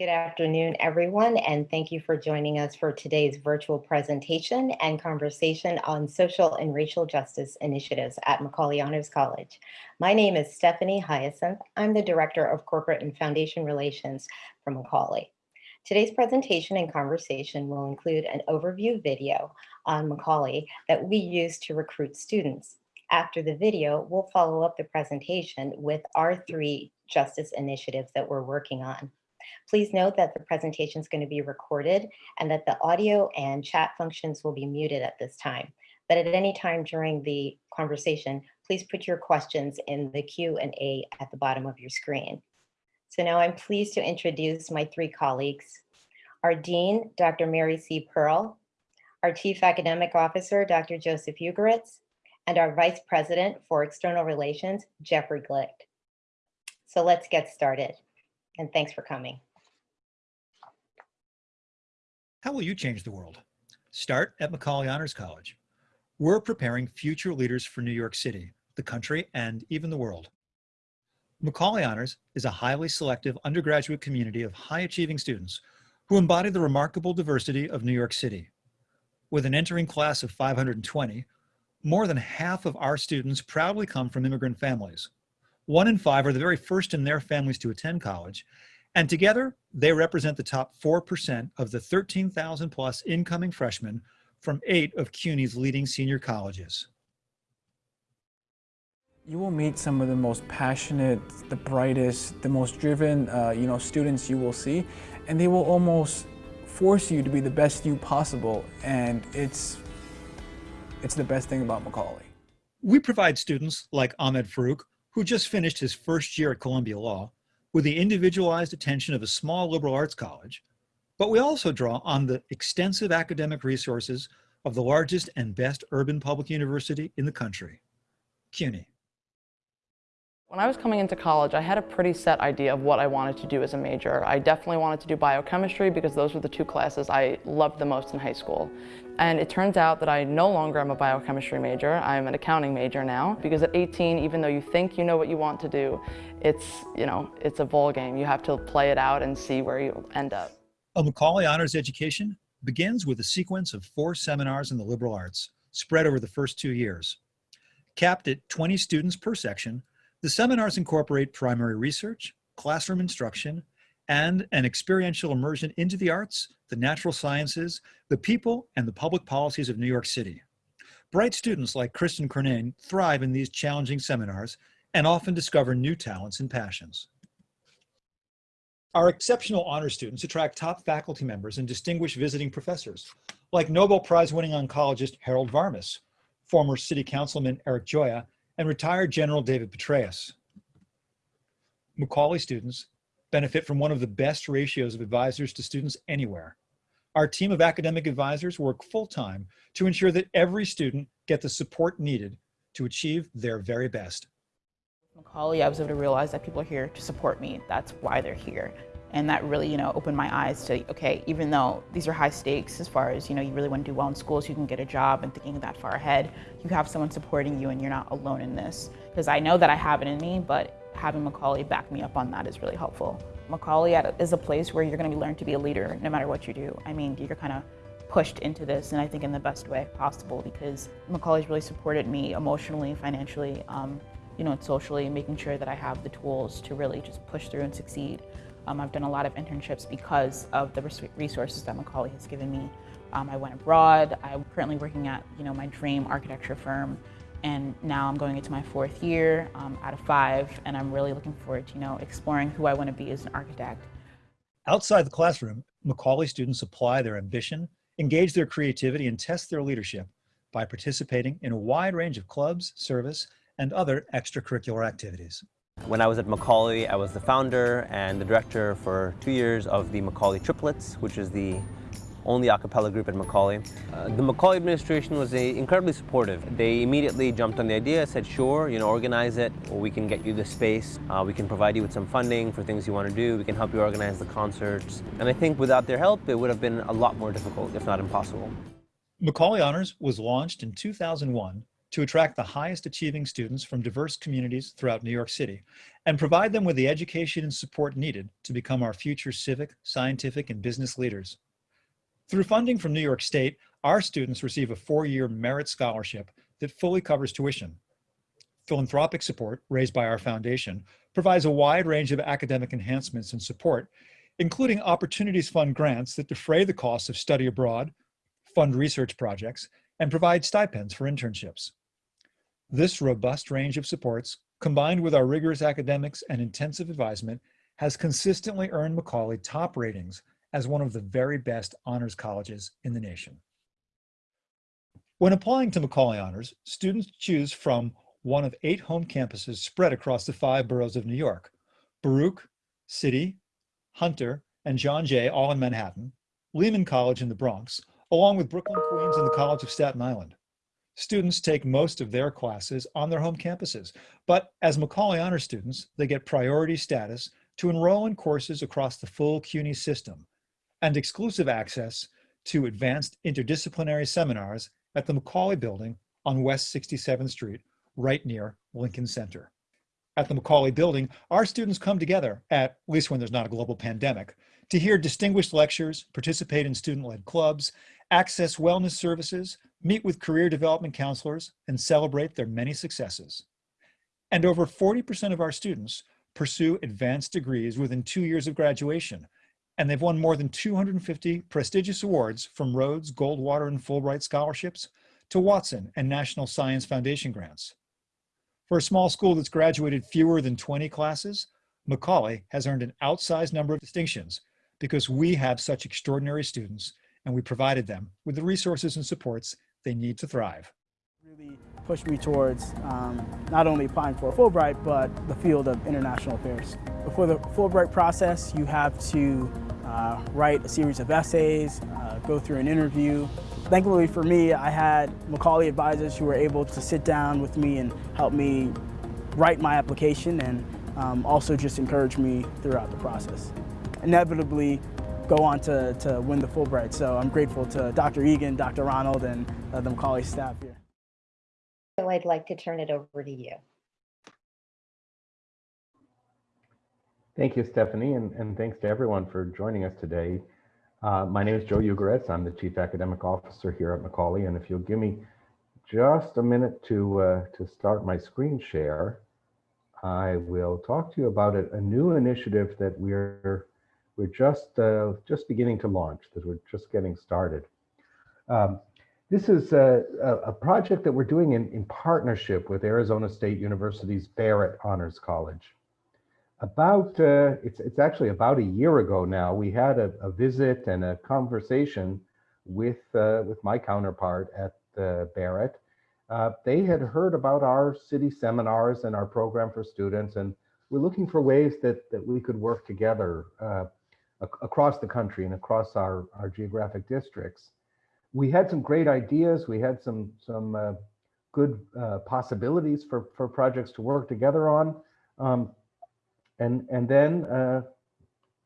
Good afternoon, everyone, and thank you for joining us for today's virtual presentation and conversation on social and racial justice initiatives at Macaulay Honors College. My name is Stephanie Hyacinth. I'm the Director of Corporate and Foundation Relations for Macaulay. Today's presentation and conversation will include an overview video on Macaulay that we use to recruit students. After the video, we'll follow up the presentation with our three justice initiatives that we're working on. Please note that the presentation is going to be recorded and that the audio and chat functions will be muted at this time. But at any time during the conversation, please put your questions in the Q&A at the bottom of your screen. So now I'm pleased to introduce my three colleagues. Our Dean, Dr. Mary C. Pearl, our Chief Academic Officer, Dr. Joseph Ugoretz, and our Vice President for External Relations, Jeffrey Glick. So let's get started and thanks for coming. How will you change the world? Start at Macaulay Honors College. We're preparing future leaders for New York City, the country, and even the world. Macaulay Honors is a highly selective undergraduate community of high-achieving students who embody the remarkable diversity of New York City. With an entering class of 520, more than half of our students proudly come from immigrant families. One in five are the very first in their families to attend college, and together they represent the top 4% of the 13,000 plus incoming freshmen from eight of CUNY's leading senior colleges. You will meet some of the most passionate, the brightest, the most driven, uh, you know, students you will see, and they will almost force you to be the best you possible, and it's, it's the best thing about Macaulay. We provide students like Ahmed Farouk who just finished his first year at Columbia Law with the individualized attention of a small liberal arts college, but we also draw on the extensive academic resources of the largest and best urban public university in the country, CUNY. When I was coming into college, I had a pretty set idea of what I wanted to do as a major. I definitely wanted to do biochemistry because those were the two classes I loved the most in high school. And it turns out that I no longer am a biochemistry major, I'm an accounting major now. Because at 18, even though you think you know what you want to do, it's, you know, it's a ball game. You have to play it out and see where you end up. A Macaulay Honors education begins with a sequence of four seminars in the liberal arts, spread over the first two years. Capped at 20 students per section, the seminars incorporate primary research, classroom instruction, and an experiential immersion into the arts, the natural sciences, the people, and the public policies of New York City. Bright students like Kristen Curnane thrive in these challenging seminars and often discover new talents and passions. Our exceptional honor students attract top faculty members and distinguished visiting professors, like Nobel Prize winning oncologist Harold Varmus, former city councilman Eric Gioia, and retired General David Petraeus. Macaulay students benefit from one of the best ratios of advisors to students anywhere. Our team of academic advisors work full-time to ensure that every student get the support needed to achieve their very best. Macaulay, I was able to realize that people are here to support me. That's why they're here. And that really, you know, opened my eyes to, okay, even though these are high stakes as far as, you know, you really want to do well in school so you can get a job and thinking that far ahead, you have someone supporting you and you're not alone in this. Because I know that I have it in me, but having Macaulay back me up on that is really helpful. Macaulay is a place where you're going to be learned to be a leader no matter what you do. I mean, you're kind of pushed into this and I think in the best way possible because Macaulay's really supported me emotionally, financially, um, you know, and socially, making sure that I have the tools to really just push through and succeed. Um, I've done a lot of internships because of the resources that Macaulay has given me. Um, I went abroad. I'm currently working at you know my dream architecture firm, and now I'm going into my fourth year um, out of five, and I'm really looking forward to you know exploring who I want to be as an architect. Outside the classroom, Macaulay students apply their ambition, engage their creativity, and test their leadership by participating in a wide range of clubs, service, and other extracurricular activities. When I was at Macaulay, I was the founder and the director for two years of the Macaulay Triplets, which is the only a cappella group at Macaulay. Uh, the Macaulay administration was a, incredibly supportive. They immediately jumped on the idea, said, sure, you know, organize it, we can get you the space. Uh, we can provide you with some funding for things you want to do. We can help you organize the concerts. And I think without their help, it would have been a lot more difficult, if not impossible. Macaulay Honors was launched in 2001 to attract the highest achieving students from diverse communities throughout New York City and provide them with the education and support needed to become our future civic, scientific, and business leaders. Through funding from New York State, our students receive a four-year merit scholarship that fully covers tuition. Philanthropic support, raised by our foundation, provides a wide range of academic enhancements and support, including Opportunities Fund grants that defray the costs of study abroad, fund research projects, and provide stipends for internships. This robust range of supports, combined with our rigorous academics and intensive advisement, has consistently earned Macaulay top ratings as one of the very best honors colleges in the nation. When applying to Macaulay Honors, students choose from one of eight home campuses spread across the five boroughs of New York, Baruch, City, Hunter, and John Jay, all in Manhattan, Lehman College in the Bronx, along with Brooklyn, Queens, and the College of Staten Island. Students take most of their classes on their home campuses, but as Macaulay Honor students, they get priority status to enroll in courses across the full CUNY system and exclusive access to advanced interdisciplinary seminars at the Macaulay Building on West 67th Street, right near Lincoln Center. At the Macaulay Building, our students come together, at least when there's not a global pandemic, to hear distinguished lectures, participate in student-led clubs, access wellness services, meet with career development counselors, and celebrate their many successes. And over 40% of our students pursue advanced degrees within two years of graduation, and they've won more than 250 prestigious awards from Rhodes, Goldwater, and Fulbright scholarships to Watson and National Science Foundation grants. For a small school that's graduated fewer than 20 classes, Macaulay has earned an outsized number of distinctions because we have such extraordinary students and we provided them with the resources and supports they need to thrive. Really pushed me towards um, not only applying for Fulbright, but the field of international affairs. Before the Fulbright process, you have to uh, write a series of essays, uh, go through an interview. Thankfully for me, I had Macaulay advisors who were able to sit down with me and help me write my application and um, also just encourage me throughout the process. Inevitably, go on to, to win the Fulbright. So I'm grateful to Dr. Egan, Dr. Ronald, and uh, the Macaulay staff here. So I'd like to turn it over to you. Thank you, Stephanie, and, and thanks to everyone for joining us today. Uh, my name is Joe Ugoretz. I'm the Chief Academic Officer here at Macaulay, and if you'll give me just a minute to, uh, to start my screen share, I will talk to you about a, a new initiative that we're we're just uh, just beginning to launch, that we're just getting started. Um, this is a, a, project that we're doing in, in partnership with Arizona State University's Barrett Honors College. About, uh, it's, it's actually about a year ago now, we had a, a visit and a conversation with, uh, with my counterpart at uh, Barrett. Uh, they had heard about our city seminars and our program for students, and we're looking for ways that, that we could work together uh, across the country and across our, our geographic districts. We had some great ideas. We had some, some uh, good uh, possibilities for, for projects to work together on. Um, and, and then uh,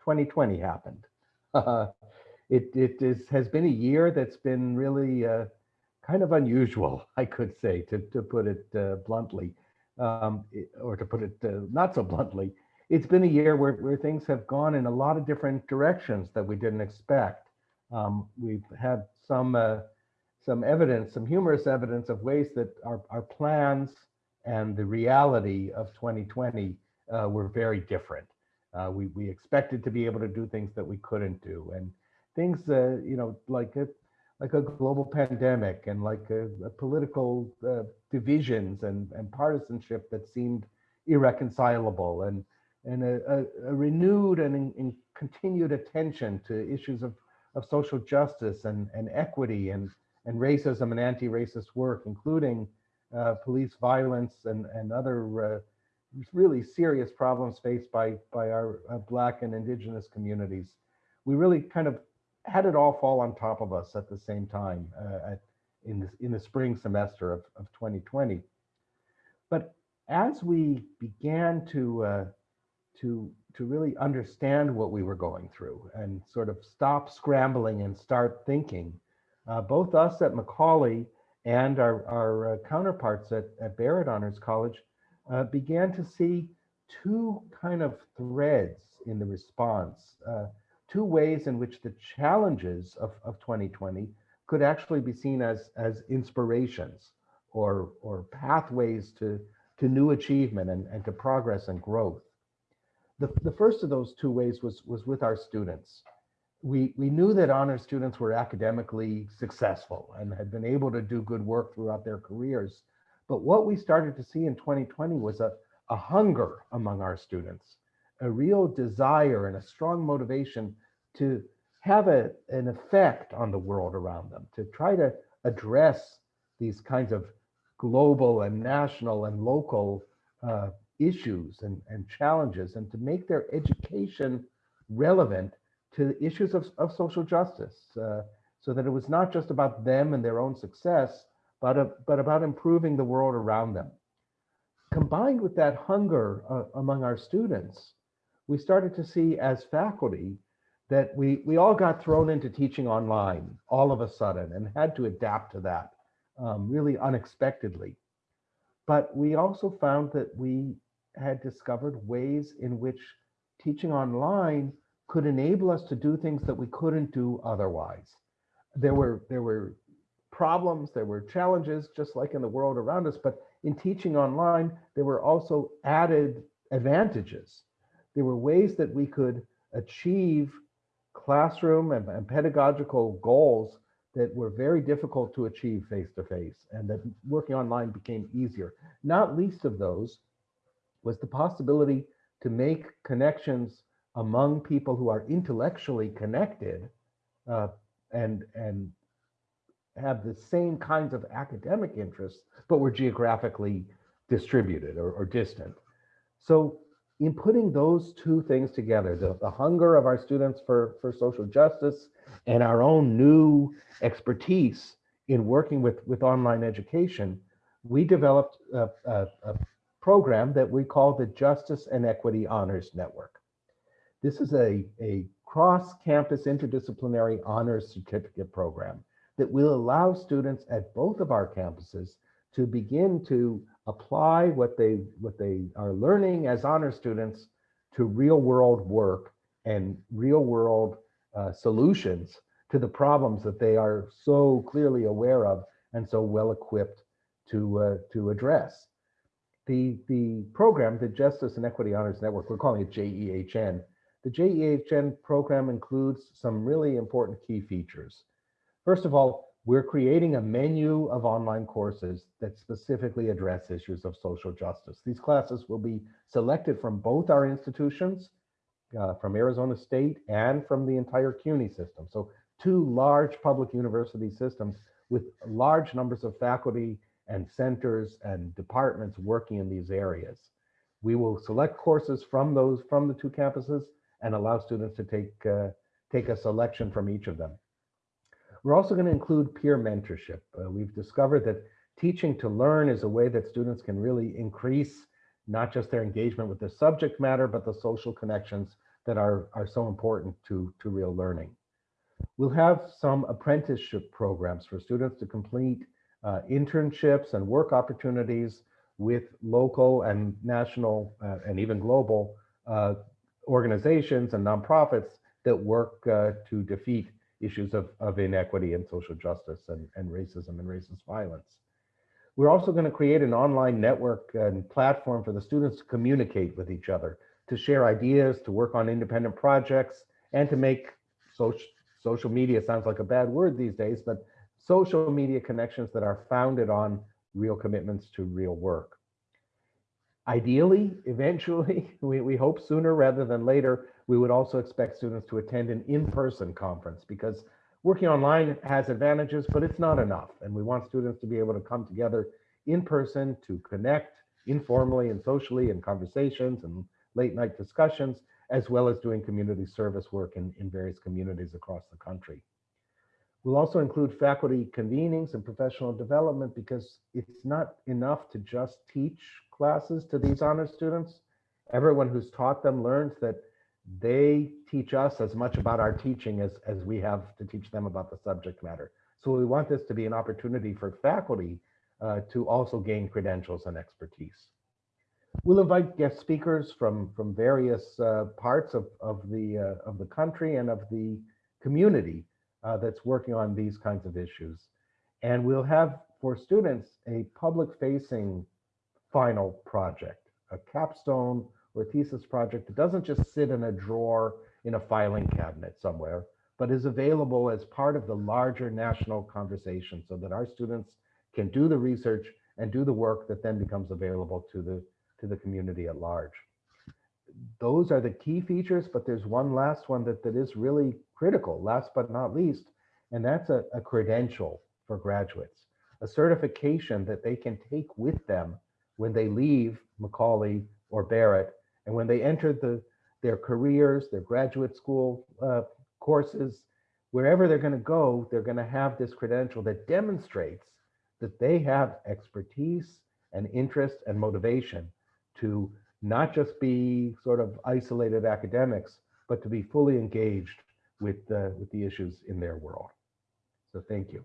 2020 happened. it it is, has been a year that's been really uh, kind of unusual, I could say, to, to put it uh, bluntly, um, or to put it uh, not so bluntly it's been a year where, where things have gone in a lot of different directions that we didn't expect. Um, we've had some uh, some evidence, some humorous evidence of ways that our, our plans and the reality of 2020 uh, were very different. Uh, we, we expected to be able to do things that we couldn't do. And things, uh, you know, like a, like a global pandemic and like a, a political uh, divisions and, and partisanship that seemed irreconcilable. And and a, a, a renewed and in, in continued attention to issues of, of social justice and, and equity and, and racism and anti-racist work, including uh, police violence and, and other uh, really serious problems faced by, by our uh, Black and Indigenous communities. We really kind of had it all fall on top of us at the same time uh, at, in, the, in the spring semester of, of 2020. But as we began to uh, to to really understand what we were going through and sort of stop scrambling and start thinking. Uh, both us at Macaulay and our, our uh, counterparts at, at Barrett Honors College uh, began to see two kind of threads in the response, uh, two ways in which the challenges of, of 2020 could actually be seen as, as inspirations or, or pathways to, to new achievement and, and to progress and growth. The, the first of those two ways was, was with our students. We, we knew that honor students were academically successful and had been able to do good work throughout their careers. But what we started to see in 2020 was a, a hunger among our students, a real desire and a strong motivation to have a, an effect on the world around them, to try to address these kinds of global and national and local uh, issues and, and challenges and to make their education relevant to the issues of, of social justice uh, so that it was not just about them and their own success, but, uh, but about improving the world around them. Combined with that hunger uh, among our students, we started to see as faculty that we, we all got thrown into teaching online all of a sudden and had to adapt to that um, really unexpectedly. But we also found that we had discovered ways in which teaching online could enable us to do things that we couldn't do otherwise. There were, there were problems, there were challenges, just like in the world around us, but in teaching online, there were also added advantages. There were ways that we could achieve classroom and, and pedagogical goals that were very difficult to achieve face to face and that working online became easier. Not least of those was the possibility to make connections among people who are intellectually connected uh, and, and have the same kinds of academic interests, but were geographically distributed or, or distant. So in putting those two things together, the, the hunger of our students for, for social justice and our own new expertise in working with, with online education, we developed a, a, a program that we call the Justice and Equity Honors Network. This is a, a cross-campus interdisciplinary honors certificate program that will allow students at both of our campuses to begin to apply what they what they are learning as honor students to real world work and real world uh, solutions to the problems that they are so clearly aware of and so well equipped to uh, to address. The the program, the Justice and Equity Honors Network, we're calling it JEHN. The JEHN program includes some really important key features. First of all, we're creating a menu of online courses that specifically address issues of social justice. These classes will be selected from both our institutions, uh, from Arizona State and from the entire CUNY system. So two large public university systems with large numbers of faculty and centers and departments working in these areas. We will select courses from those from the two campuses and allow students to take, uh, take a selection from each of them. We're also going to include peer mentorship. Uh, we've discovered that teaching to learn is a way that students can really increase not just their engagement with the subject matter, but the social connections that are, are so important to, to real learning. We'll have some apprenticeship programs for students to complete uh, internships and work opportunities with local and national uh, and even global uh, organizations and nonprofits that work uh, to defeat issues of, of inequity and social justice and, and racism and racist violence. We're also going to create an online network and platform for the students to communicate with each other, to share ideas, to work on independent projects, and to make social, social media sounds like a bad word these days, but social media connections that are founded on real commitments to real work. Ideally, eventually, we, we hope sooner rather than later, we would also expect students to attend an in-person conference because working online has advantages, but it's not enough. And we want students to be able to come together in person to connect informally and socially in conversations and late night discussions, as well as doing community service work in, in various communities across the country. We'll also include faculty convenings and professional development because it's not enough to just teach classes to these honor students. Everyone who's taught them learns that they teach us as much about our teaching as, as we have to teach them about the subject matter. So we want this to be an opportunity for faculty uh, to also gain credentials and expertise. We'll invite guest speakers from, from various uh, parts of, of, the, uh, of the country and of the community uh, that's working on these kinds of issues. And we'll have for students a public facing final project, a capstone or thesis project that doesn't just sit in a drawer in a filing cabinet somewhere, but is available as part of the larger national conversation so that our students can do the research and do the work that then becomes available to the, to the community at large. Those are the key features, but there's one last one that, that is really critical, last but not least, and that's a, a credential for graduates, a certification that they can take with them when they leave Macaulay or Barrett, and when they enter the, their careers, their graduate school uh, courses, wherever they're going to go, they're going to have this credential that demonstrates that they have expertise and interest and motivation to not just be sort of isolated academics, but to be fully engaged with, uh, with the issues in their world. So thank you.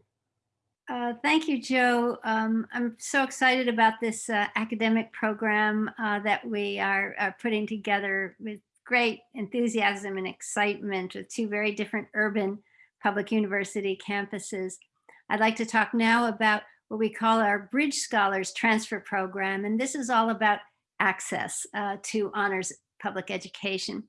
Uh, thank you, Joe. Um, I'm so excited about this uh, academic program uh, that we are, are, putting together with great enthusiasm and excitement with two very different urban public university campuses. I'd like to talk now about what we call our Bridge Scholars Transfer Program, and this is all about access uh, to honors public education.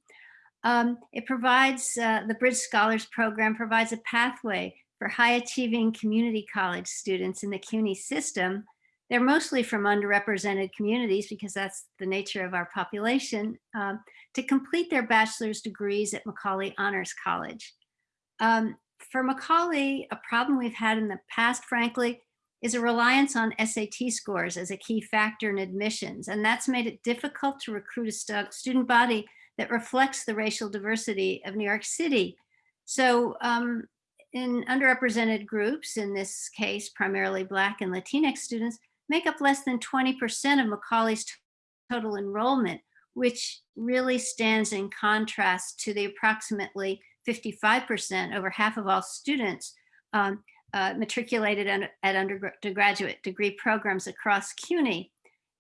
Um, it provides, uh, the Bridge Scholars Program provides a pathway for high achieving community college students in the CUNY system. They're mostly from underrepresented communities because that's the nature of our population, um, to complete their bachelor's degrees at Macaulay Honors College. Um, for Macaulay, a problem we've had in the past, frankly, is a reliance on SAT scores as a key factor in admissions. And that's made it difficult to recruit a stu student body that reflects the racial diversity of New York City. So um, in underrepresented groups, in this case, primarily Black and Latinx students, make up less than 20% of Macaulay's total enrollment, which really stands in contrast to the approximately 55%, over half of all students um, uh, matriculated at undergraduate degree programs across CUNY.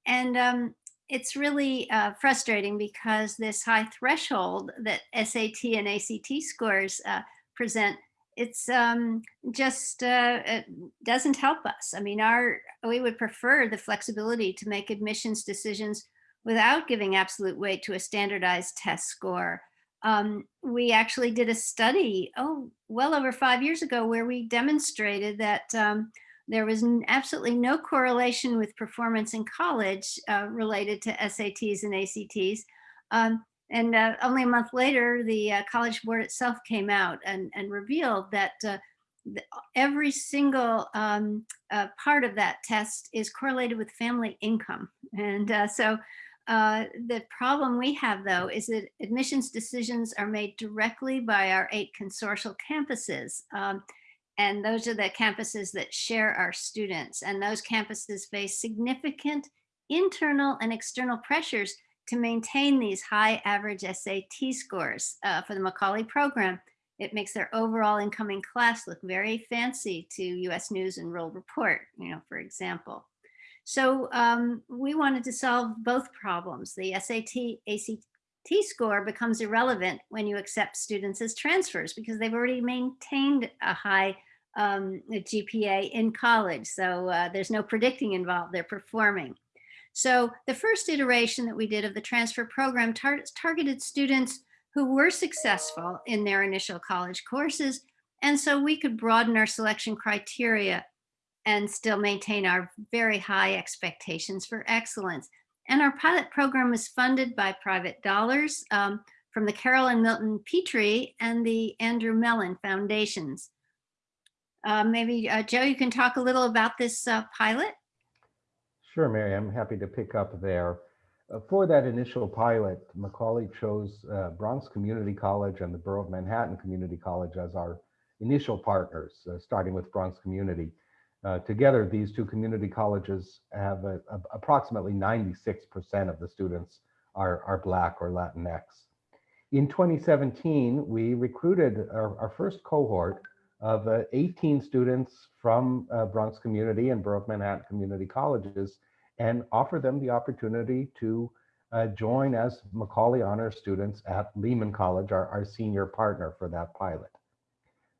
And um, it's really uh, frustrating because this high threshold that SAT and ACT scores uh, present it's um, just uh, it doesn't help us. I mean, our we would prefer the flexibility to make admissions decisions without giving absolute weight to a standardized test score. Um, we actually did a study, oh, well over five years ago, where we demonstrated that um, there was absolutely no correlation with performance in college uh, related to SATs and ACTs. Um, and uh, only a month later, the uh, College Board itself came out and, and revealed that uh, the, every single um, uh, part of that test is correlated with family income. And uh, so the problem we have, though, is that admissions decisions are made directly by our eight consortial campuses. Um, and those are the campuses that share our students. And those campuses face significant internal and external pressures to maintain these high average SAT scores uh, for the Macaulay program. It makes their overall incoming class look very fancy to US News and World Report, you know, for example. So um, we wanted to solve both problems. The SAT, ACT score becomes irrelevant when you accept students as transfers because they've already maintained a high um, GPA in college. So uh, there's no predicting involved, they're performing. So the first iteration that we did of the transfer program tar targeted students who were successful in their initial college courses. And so we could broaden our selection criteria and still maintain our very high expectations for excellence. And our pilot program was funded by private dollars um, from the Carol and Milton Petrie and the Andrew Mellon Foundations. Uh, maybe, uh, Joe, you can talk a little about this uh, pilot? Sure, Mary, I'm happy to pick up there. Uh, for that initial pilot, Macaulay chose uh, Bronx Community College and the Borough of Manhattan Community College as our initial partners, uh, starting with Bronx Community. Together, these two community colleges have a, a, approximately 96% of the students are, are Black or Latinx. In 2017, we recruited our, our first cohort of uh, 18 students from uh, Bronx Community and of Manhattan Community Colleges and offer them the opportunity to uh, join as Macaulay Honor students at Lehman College, our, our senior partner for that pilot.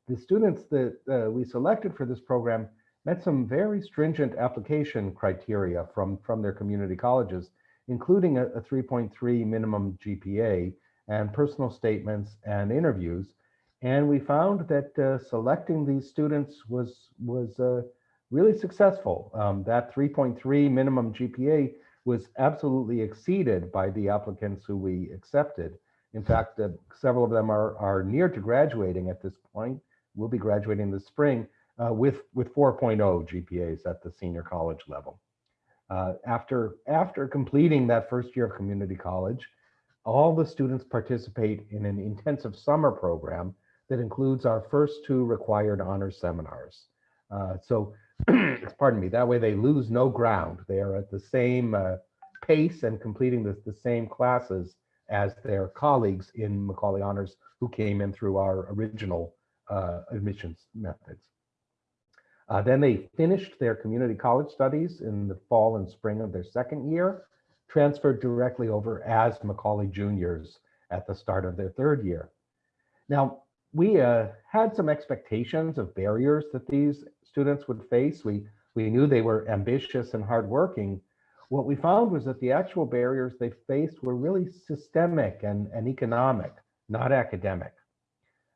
The students that uh, we selected for this program met some very stringent application criteria from, from their community colleges, including a 3.3 minimum GPA and personal statements and interviews. And we found that uh, selecting these students was, was uh, really successful. Um, that 3.3 minimum GPA was absolutely exceeded by the applicants who we accepted. In fact, uh, several of them are, are near to graduating at this point. We'll be graduating this spring uh, with, with 4.0 GPAs at the senior college level. Uh, after, after completing that first year of community college, all the students participate in an intensive summer program that includes our first two required honor seminars. Uh, so, pardon me, that way they lose no ground. They are at the same uh, pace and completing the, the same classes as their colleagues in Macaulay Honors who came in through our original uh, admissions methods. Uh, then they finished their community college studies in the fall and spring of their second year, transferred directly over as Macaulay juniors at the start of their third year. Now, we uh, had some expectations of barriers that these students would face. We, we knew they were ambitious and hardworking. What we found was that the actual barriers they faced were really systemic and, and economic, not academic.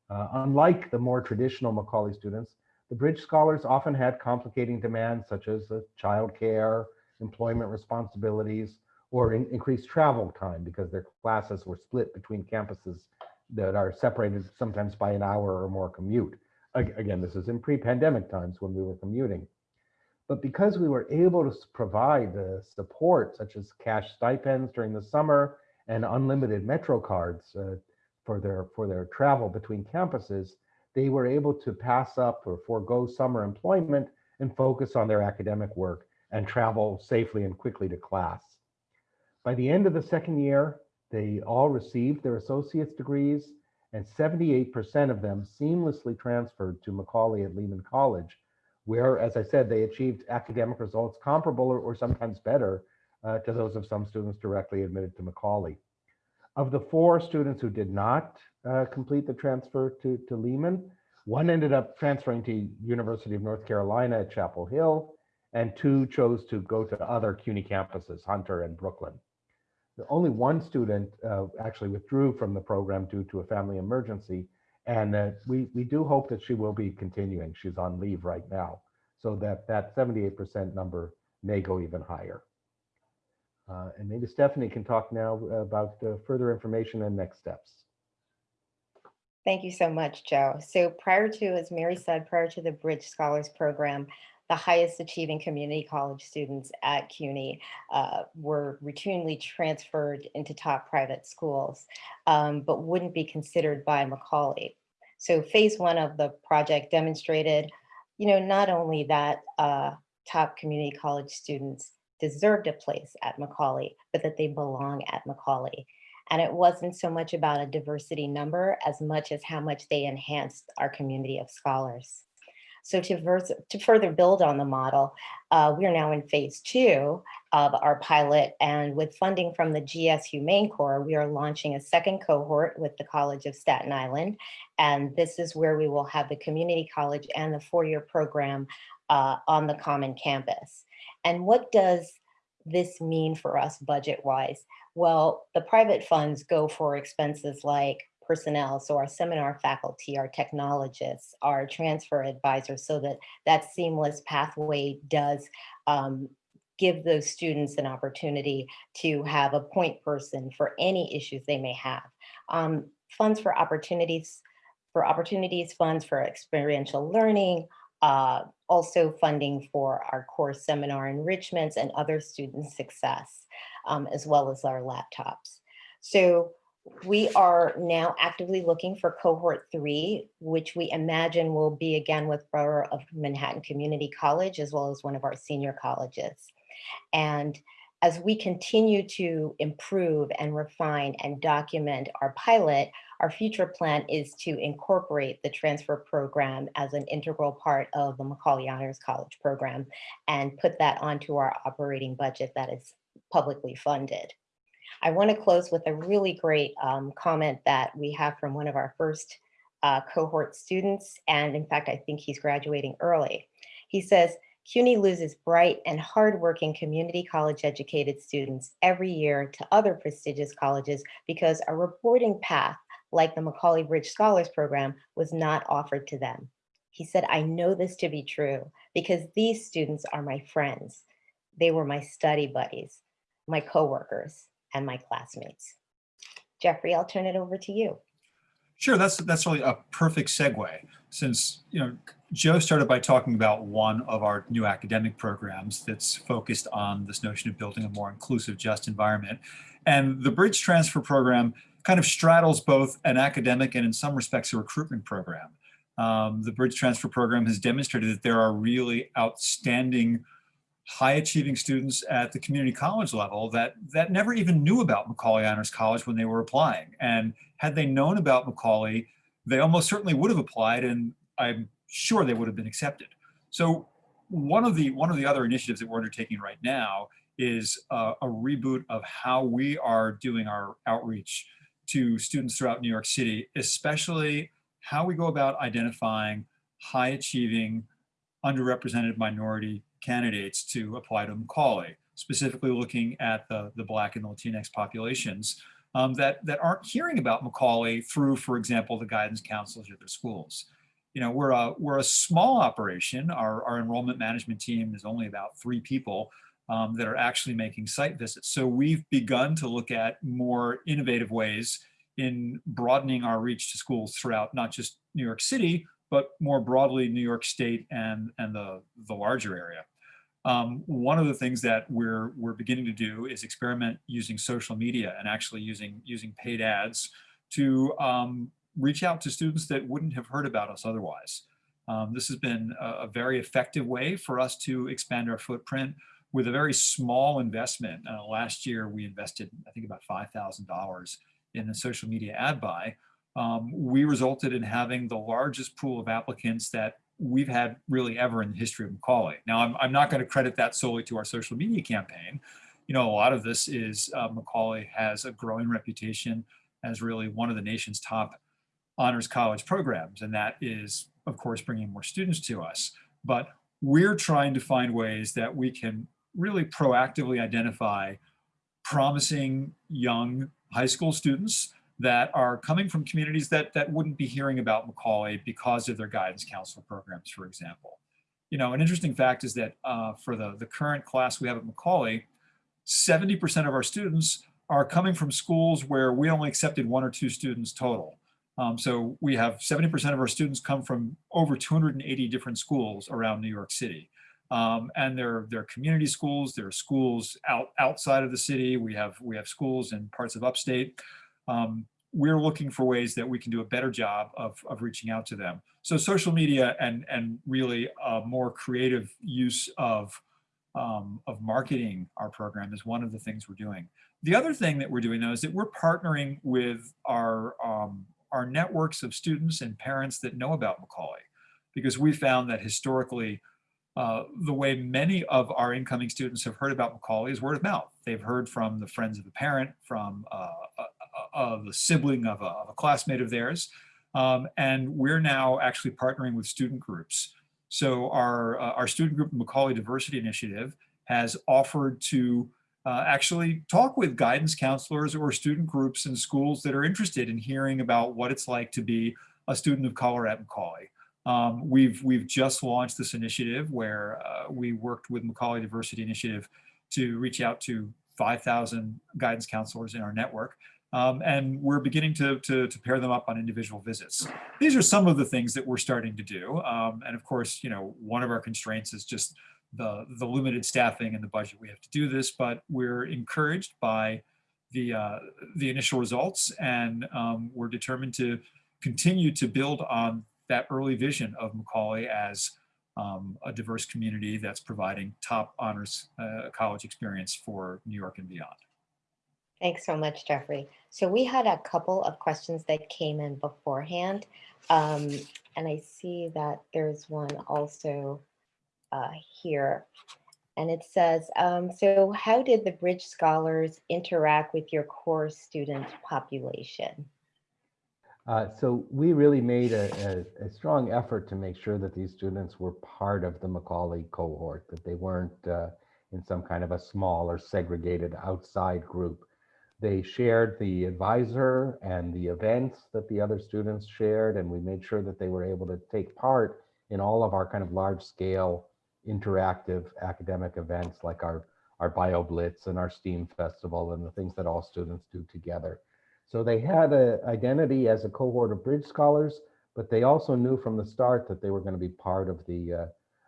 Uh, unlike the more traditional Macaulay students, the Bridge Scholars often had complicating demands such as uh, childcare, employment responsibilities, or in, increased travel time because their classes were split between campuses that are separated sometimes by an hour or more commute. Again, this is in pre-pandemic times when we were commuting. But because we were able to provide the support such as cash stipends during the summer and unlimited Metro cards uh, for their for their travel between campuses, they were able to pass up or forego summer employment and focus on their academic work and travel safely and quickly to class. By the end of the second year, they all received their associate's degrees and 78% of them seamlessly transferred to Macaulay at Lehman College, where, as I said, they achieved academic results comparable or, or sometimes better uh, to those of some students directly admitted to Macaulay. Of the four students who did not uh, complete the transfer to, to Lehman, one ended up transferring to University of North Carolina at Chapel Hill, and two chose to go to other CUNY campuses, Hunter and Brooklyn. Only one student uh, actually withdrew from the program due to a family emergency, and uh, we, we do hope that she will be continuing. She's on leave right now, so that that 78% number may go even higher. Uh, and maybe Stephanie can talk now about further information and next steps. Thank you so much, Joe. So prior to, as Mary said, prior to the Bridge Scholars Program, the highest achieving community college students at CUNY uh, were routinely transferred into top private schools, um, but wouldn't be considered by Macaulay. So phase one of the project demonstrated, you know, not only that uh, top community college students deserved a place at Macaulay, but that they belong at Macaulay. And it wasn't so much about a diversity number as much as how much they enhanced our community of scholars. So to, to further build on the model, uh, we are now in phase two of our pilot and with funding from the GS Humane Corps, we are launching a second cohort with the College of Staten Island. And this is where we will have the community college and the four-year program uh, on the common campus. And what does this mean for us budget-wise? Well, the private funds go for expenses like personnel, so our seminar faculty, our technologists, our transfer advisors, so that that seamless pathway does um, give those students an opportunity to have a point person for any issues they may have. Um, funds for opportunities, for opportunities, funds for experiential learning, uh, also funding for our core seminar enrichments and other student success, um, as well as our laptops. So we are now actively looking for cohort three, which we imagine will be again with Borough of Manhattan Community College, as well as one of our senior colleges. And as we continue to improve and refine and document our pilot, Our future plan is to incorporate the transfer program as an integral part of the Macaulay Honors College program and put that onto our operating budget that is publicly funded. I want to close with a really great um, comment that we have from one of our first uh, cohort students. And in fact, I think he's graduating early. He says, CUNY loses bright and hardworking community college educated students every year to other prestigious colleges because a reporting path like the Macaulay Bridge Scholars Program was not offered to them. He said, I know this to be true because these students are my friends. They were my study buddies, my coworkers, and my classmates. Jeffrey, I'll turn it over to you. Sure, that's that's really a perfect segue since you know Joe started by talking about one of our new academic programs that's focused on this notion of building a more inclusive, just environment. And the Bridge Transfer Program kind of straddles both an academic and in some respects a recruitment program. Um, the Bridge Transfer Program has demonstrated that there are really outstanding high achieving students at the community college level that that never even knew about Macaulay Honors College when they were applying. And had they known about Macaulay, they almost certainly would have applied and I'm sure they would have been accepted. So one of the one of the other initiatives that we're undertaking right now is uh, a reboot of how we are doing our outreach to students throughout New York City, especially how we go about identifying high achieving underrepresented minority candidates to apply to Macaulay, specifically looking at the, the Black and Latinx populations um, that, that aren't hearing about Macaulay through, for example, the guidance counselors at their schools. You know, we're a, we're a small operation. Our, our enrollment management team is only about three people um, that are actually making site visits. So we've begun to look at more innovative ways in broadening our reach to schools throughout not just New York City, but more broadly New York State and, and the, the larger area. Um, one of the things that we're we're beginning to do is experiment using social media and actually using using paid ads to um, reach out to students that wouldn't have heard about us otherwise. Um, this has been a, a, very effective way for us to expand our footprint with a very small investment. Uh, last year, we invested, I think, about $5,000 in a social media ad buy. Um, we resulted in having the largest pool of applicants that we've had really ever in the history of Macaulay. Now, I'm, I'm not going to credit that solely to our social media campaign. You know, a lot of this is uh, Macaulay has a growing reputation as really one of the nation's top honors college programs. And that is, of course, bringing more students to us. But we're trying to find ways that we can really proactively identify promising young high school students that are coming from communities that, that wouldn't be hearing about Macaulay because of their guidance counselor programs, for example. You know, an interesting fact is that uh, for the, the current class we have at Macaulay, 70% of our students are coming from schools where we only accepted one or two students total. Um, so we have 70% of our students come from over 280 different schools around New York City. Um, and they're, they're community schools, there are schools out, outside of the city, we have, we have schools in parts of upstate um, we're looking for ways that we can do a better job of, of reaching out to them. So social media and, and really a more creative use of, um, of marketing our program is one of the things we're doing. The other thing that we're doing though is that we're partnering with our, um, our networks of students and parents that know about Macaulay because we found that historically uh, the way many of our incoming students have heard about Macaulay is word of mouth. They've heard from the friends of a parent, from uh, of a sibling of a, of a classmate of theirs. Um, and we're now actually partnering with student groups. So our, uh, our student group, Macaulay Diversity Initiative, has offered to uh, actually talk with guidance counselors or student groups in schools that are interested in hearing about what it's like to be a student of color at Macaulay. Um, we've, we've just launched this initiative where uh, we worked with Macaulay Diversity Initiative to reach out to 5,000 guidance counselors in our network um, and we're beginning to, to, to, pair them up on individual visits. These are some of the things that we're starting to do. Um, and of course, you know, one of our constraints is just the, the limited staffing and the budget we have to do this, but we're encouraged by the, uh, the initial results and um, we're determined to continue to build on that early vision of Macaulay as um, a diverse community that's providing top honors uh, college experience for New York and beyond. Thanks so much, Jeffrey. So we had a couple of questions that came in beforehand. Um, and I see that there's one also uh, here. And it says, um, so how did the Bridge Scholars interact with your core student population? Uh, so we really made a, a, a, strong effort to make sure that these students were part of the Macaulay cohort, that they weren't uh, in some kind of a small or segregated outside group. They shared the advisor and the events that the other students shared, and we made sure that they were able to take part in all of our kind of large scale interactive academic events like our, our Bio Blitz and our STEAM Festival and the things that all students do together. So they had an identity as a cohort of Bridge Scholars, but they also knew from the start that they were going to be part of the uh,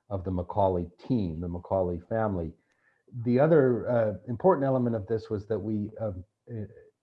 of the Macaulay team, the Macaulay family. The other uh, important element of this was that we um,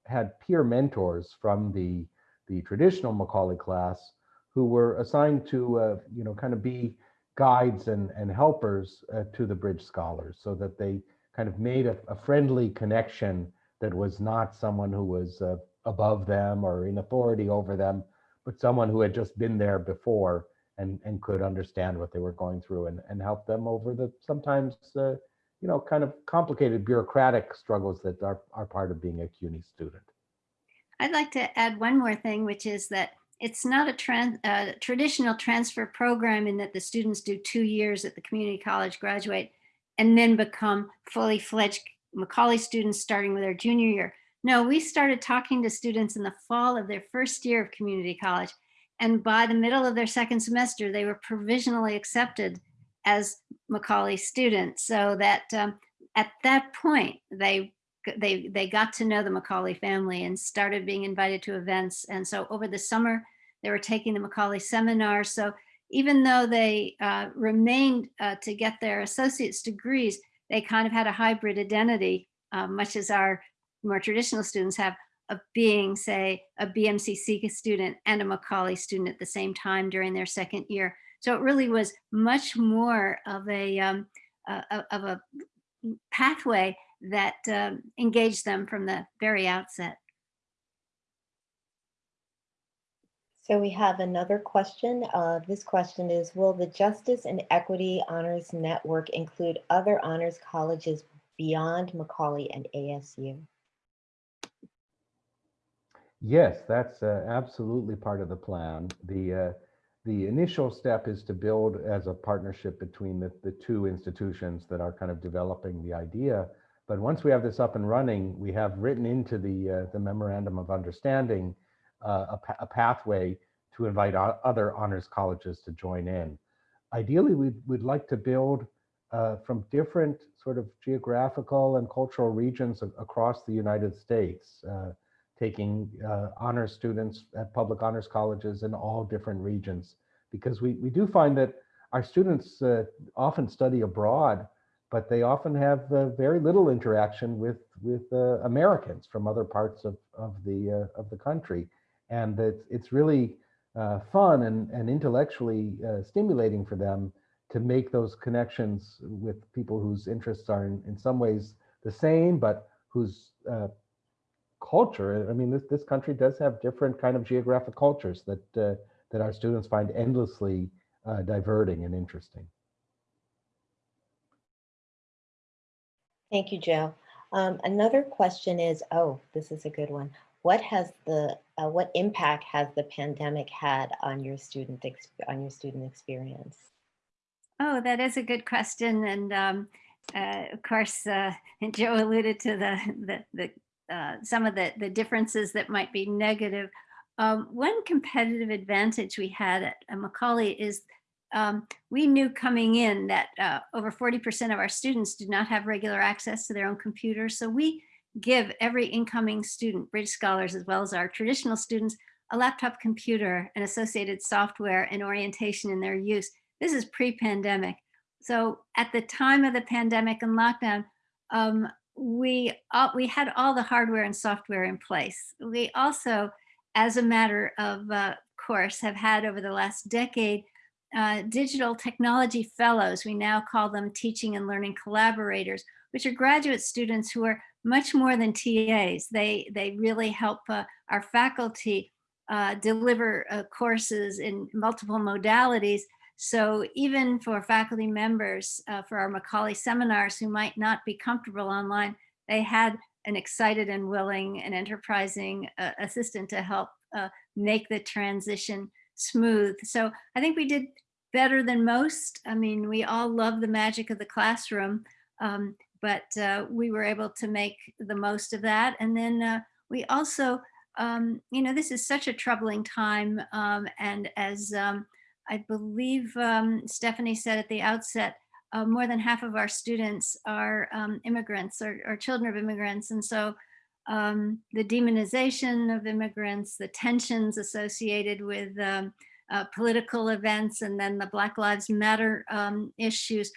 had peer mentors from the the traditional Macaulay class who were assigned to uh, you know kind of be guides and and helpers uh, to the Bridge Scholars, so that they kind of made a, a friendly connection that was not someone who was uh, above them or in authority over them, but someone who had just been there before and, and could understand what they were going through and, and help them over the sometimes, uh, you know, kind of complicated bureaucratic struggles that are, are part of being a CUNY student. I'd like to add one more thing, which is that it's not a uh, traditional transfer program in that the students do two years at the community college, graduate, and then become fully fledged Macaulay students starting with their junior year. No, we started talking to students in the fall of their first year of community college. And by the middle of their second semester, they were provisionally accepted as Macaulay students. So that um, at that point, they they they got to know the Macaulay family and started being invited to events. And so over the summer, they were taking the Macaulay seminar. So even though they uh, remained uh, to get their associate's degrees, they kind of had a hybrid identity, uh, much as our more traditional students have of being, say, a BMCC student and a Macaulay student at the same time during their second year. So it really was much more of a, um, uh, of a pathway that um, engaged them from the very outset. So we have another question. Uh, this question is, will the Justice and Equity Honors Network include other honors colleges beyond Macaulay and ASU? Yes, that's uh, absolutely part of the plan. The uh, the initial step is to build as a partnership between the, the two institutions that are kind of developing the idea. But once we have this up and running, we have written into the uh, the memorandum of understanding uh, a, a, pathway to invite other honors colleges to join in. Ideally, we'd, we'd like to build uh, from different sort of geographical and cultural regions across the United States. Uh, taking uh, honors students at public honors colleges in all different regions because we, we do find that our students uh, often study abroad, but they often have uh, very little interaction with, with uh, Americans from other parts of, of, the, uh, of the country. And it's, it's really uh, fun and, and intellectually stimulating for them to make those connections with people whose interests are in, in some ways the same, but whose culture. I mean, this, this country does have different kind of geographic cultures that, uh, that our students find endlessly uh, diverting and interesting. Thank you, Joe. Um, another question is, oh, this is a good one. What has the, uh, what impact has the pandemic had on your student, on your student experience? Oh, that is a good question. And um, uh, of course, uh, Joe alluded to the, the, the uh, some of the, the differences that might be negative. Um, one competitive advantage we had at, Macaulay is um, we knew coming in that uh, over 40% of our students do not have regular access to their own computers. So we give every incoming student, Bridge Scholars, as well as our traditional students, a laptop computer and associated software and orientation in their use. This is pre-pandemic. So at the time of the pandemic and lockdown, um, we, we had all the hardware and software in place. We also, as a matter of uh, course, have had over the last decade uh, digital technology fellows. We now call them teaching and learning collaborators, which are graduate students who are much more than TAs. They, they really help uh, our faculty uh, deliver uh, courses in multiple modalities. So even for faculty members, uh, for our Macaulay seminars who might not be comfortable online, they had an excited and willing and enterprising uh, assistant to help uh, make the transition smooth. So I think we did better than most. I mean, we all love the magic of the classroom, um, but uh, we were able to make the most of that. And then uh, we also, um, you know, this is such a troubling time. Um, and as um, I believe um, Stephanie said at the outset, uh, more than half of our students are um, immigrants or, or, children of immigrants. And so um, the demonization of immigrants, the tensions associated with um, uh, political events, and then the Black Lives Matter um, issues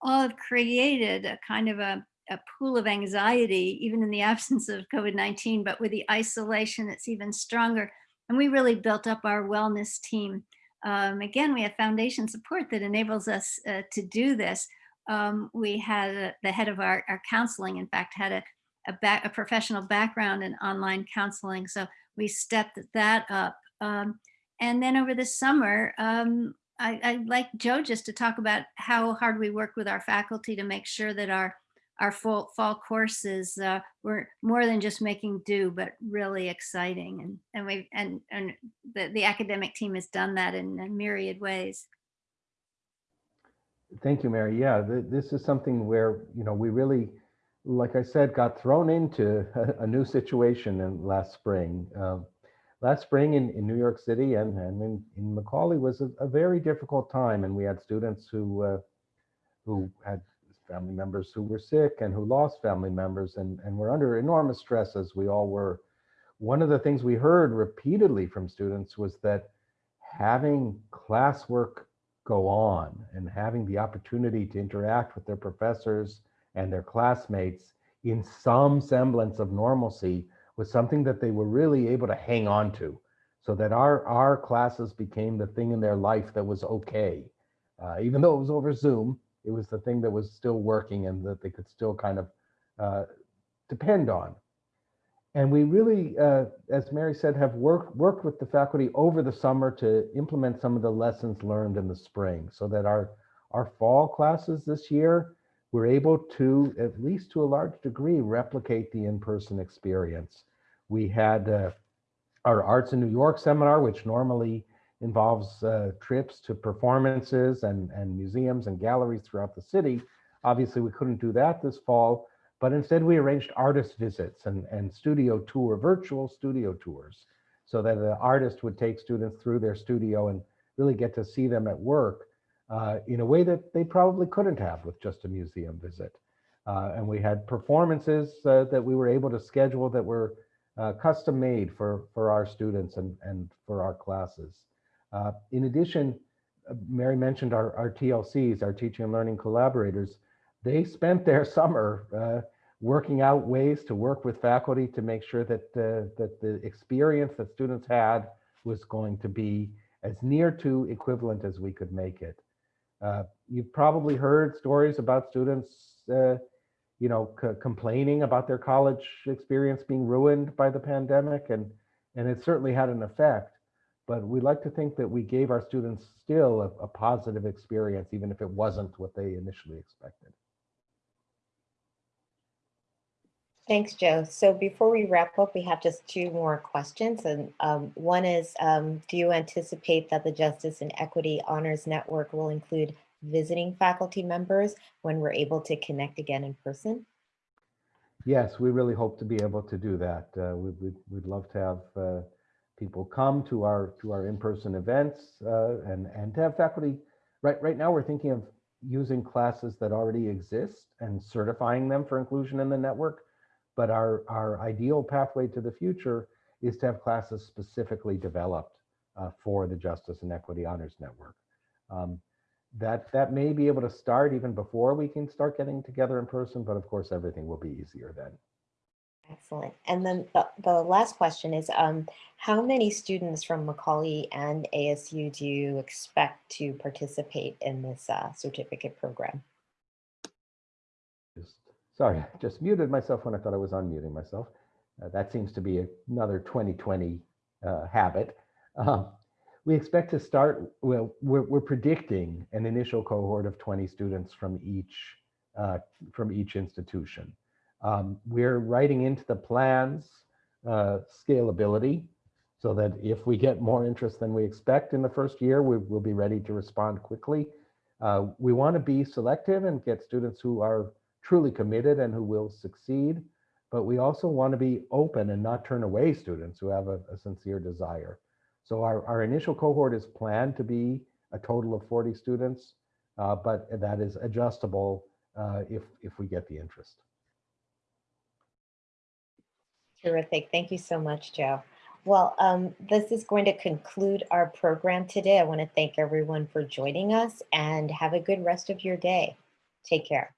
all have created a kind of a, a pool of anxiety, even in the absence of COVID-19, but with the isolation, it's even stronger. And we really built up our wellness team um, again, we have foundation support that enables us uh, to do this. Um, we had uh, the head of our, our counseling, in fact, had a, a, back, a, professional background in online counseling. So we stepped that up. Um, and then over the summer, um, I, I'd like Joe just to talk about how hard we work with our faculty to make sure that our our fall, fall courses uh, were more than just making do, but really exciting. And and we and and the, the academic team has done that in, in myriad ways. Thank you, Mary. Yeah, th this is something where you know we really, like I said, got thrown into a, a new situation in last spring. Uh, last spring in, in New York City and, and in, in Macaulay was a, a very difficult time, and we had students who uh, who had family members who were sick and who lost family members and, and were under enormous stress as we all were. One of the things we heard repeatedly from students was that having classwork go on and having the opportunity to interact with their professors and their classmates in some semblance of normalcy was something that they were really able to hang on to so that our, our classes became the thing in their life that was okay. Uh, even though it was over Zoom, it was the thing that was still working and that they could still kind of uh, depend on. And we really, uh, as Mary said, have worked worked with the faculty over the summer to implement some of the lessons learned in the spring so that our, our fall classes this year were able to, at least to a large degree, replicate the in-person experience. We had uh, our Arts in New York seminar, which normally involves uh, trips to performances and, and museums and galleries throughout the city. Obviously, we couldn't do that this fall, but instead we arranged artist visits and, and studio tour, virtual studio tours, so that the artist would take students through their studio and really get to see them at work uh, in a way that they probably couldn't have with just a museum visit. Uh, and we had performances uh, that we were able to schedule that were uh, custom made for, for our students and, and for our classes. Uh, in addition, uh, Mary mentioned our, our TLCs, our teaching and learning collaborators. They spent their summer uh, working out ways to work with faculty to make sure that, uh, that the experience that students had was going to be as near to equivalent as we could make it. Uh, you've probably heard stories about students, uh, you know, complaining about their college experience being ruined by the pandemic, and and it certainly had an effect but we like to think that we gave our students still a, a, positive experience, even if it wasn't what they initially expected. Thanks, Joe. So before we wrap up, we have just two more questions. And um, one is, um, do you anticipate that the Justice and Equity Honors Network will include visiting faculty members when we're able to connect again in person? Yes, we really hope to be able to do that. Uh, we, would we'd love to have uh, people come to our to our in-person events uh, and and to have faculty. Right right now, we're thinking of using classes that already exist and certifying them for inclusion in the network. But our our ideal pathway to the future is to have classes specifically developed uh, for the Justice and Equity Honors Network. Um, that that may be able to start even before we can start getting together in person, but of course everything will be easier then. Excellent. And then the, the last question is, um, how many students from Macaulay and ASU do you expect to participate in this uh, certificate program? sorry, I just muted myself when I thought I was unmuting myself. Uh, that seems to be another 2020 uh, habit. Um, we expect to start, well, we're, we're predicting an initial cohort of 20 students from each, uh, from each institution. Um, we're writing into the plans uh, scalability so that if we get more interest than we expect in the first year, we will be ready to respond quickly. Uh, we want to be selective and get students who are truly committed and who will succeed, but we also want to be open and not turn away students who have a, a sincere desire. So our, our initial cohort is planned to be a total of 40 students, uh, but that is adjustable uh, if, if we get the interest. Terrific. Thank you so much, Joe. Well, um, this is going to conclude our program today. I want to thank everyone for joining us and have a good rest of your day. Take care.